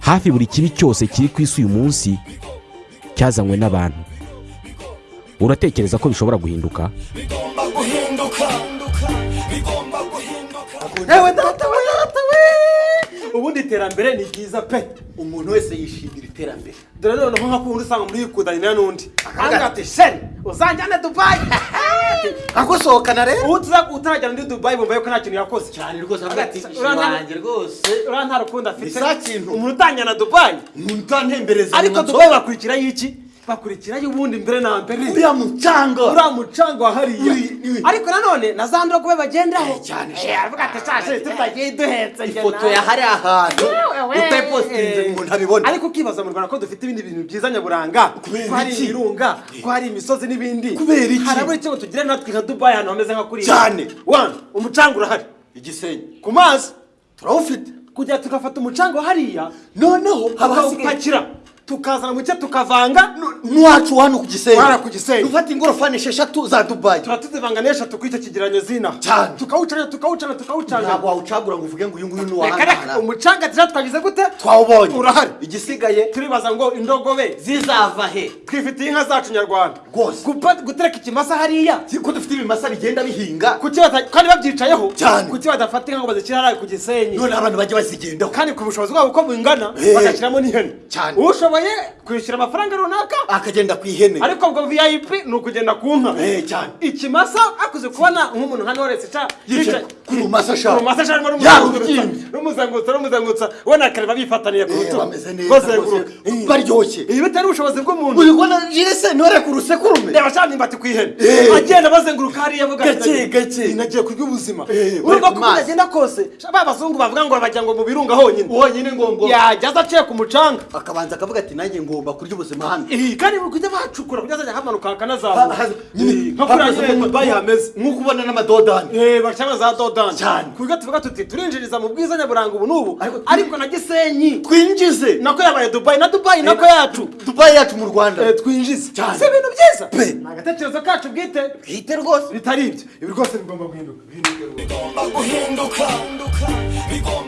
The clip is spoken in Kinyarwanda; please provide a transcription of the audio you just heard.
hafi buri kibi cyose kiri ku isi uyu munsi cyazanywe n'abantu. Uratekereza ko bishobora guhinduka? Yewe data we data we! Ubundi iterambere ni ryiza pe. Umuntu wese yishimira iterambere. Dore noneho nka kundi usanga muri yikudanira n'undi. Akavuga ati sheri uzanjyane dubayi agusohokana rero ubu utarajyana muri dubayi bumva yuko nta kintu yakoze cyane. Rwose avuga ati Uriya nta- wanjye rwose. uriya nta rukundo afite. Ni sa kintu. umuntu utanjyana dubayi umuntu utantembereza ariko dubayi bakurikiraho iki? Bakurikiraho ubundi mbere na mbere. Uriya mucanga. Uriya mucanga wa hariya. Ariko nanone na za ndogobe bagendaho Eh, cyane, Eh, aravuga ati shashe tutagiye duhetse ifoto nawe." ya hariya hantu. Utayipositinze umuntu abibone ariko ukibaza mu rwanda ko dufite ibindi bintu byiza nyaburanga? Kubera ko hari ibirunga ko hari imisozi n'ibindi? Kubera iki? harabura icyo ngo tugire natwe nka dubayi ahantu hameze nka kuriya? Cyane. One, umucanga urahari. Igisenyi. Ku mazi. Turawufite. Kujya tugafata umucanga hariya noneho haba hasigaye. Tukazana muke tukavanga n'uwacu hano ku gisenyi. Hano ku Gisenyi. dufata ingorofani esheshatu za dubayi tuba tuzivanga n'eshatu kuri icyo kigereranyo zina. Cyane. tukawucana tukawucana tukawucana. Ntabwo wawucagura ngo uvuge ngo uyu nguyu ni uwahanahana umucanga tujya twagize gute? Twawubonye. Urahari. Igisigaye turibaza ngo indogobe zizava he? twifitiye inka zacu nyarwanda. Rwose. Gutereka ikimasa hariya. Ko dufite ibimasa bigenda bihinga? Kandi babyicayeho? Cyane. kuki badafata inka ngo bazishyire hariya ku gisenyi? None abantu bajya bazigendaho kandi ku bushobozi bwabo uko bungana Eh. bagashyiramo n'ihene Cyane. ushoboye kwishyura amafaranga runaka? Akagenda ku ihene ariko ubwo vip ni ukugenda ku nka. Eh, cyane. Ikimasa akuze kubona nk'umuntu nka noresi ca yicaye. Ku rumasa ashaka rumasa cyangwa Yarubyimbye. rumuzengurutsa rumuzengurutsa ubona akareba bifataniye ku Eh, rutugu bameze neza baryoshye ibi bitari ubushobozi bw'umuntu ubibona jese ntore ku rusekurume reba cyane imbati ku ihene Eh. agenda bazenguruka hariya avuga Gake, gake. nagiye kurya ubuzima Eh, urumva ko byagenda kose ba bazungu bavuga ngo bajya ngo mu birunga honyine wonyine ngo ngo yajya aza aciye ku mucanga akabanza akavuga ati nanjye ngomba kurya ubuzima hano Eh, kandi kujya bacukura kujya azajya hamanuka Ha- hakanazamuka ha- Eh, nyine nko kuri hameze ayo nko- dubayi hameze nk'uko ubona n'amadodani Eh, bacana za dodani Cyane. ku buryo tuvuga tuti turinjiriza mu bwiza nyaburanga ubu n'ubu. Ariko- na gisenyi. Twinjize. Nako yabaye dubayi na dubayi nako yacu. Dubayi yacu mu rwanda. Eh, twinjize. Cyane. si ibintu byiza? Pe. ni agatekerezo kacu bwite. Bwite rwose. Bitari ibyo. Ibi rwose bigomba guhinduka. Bigomba guhinduka. Bigomba guhinduka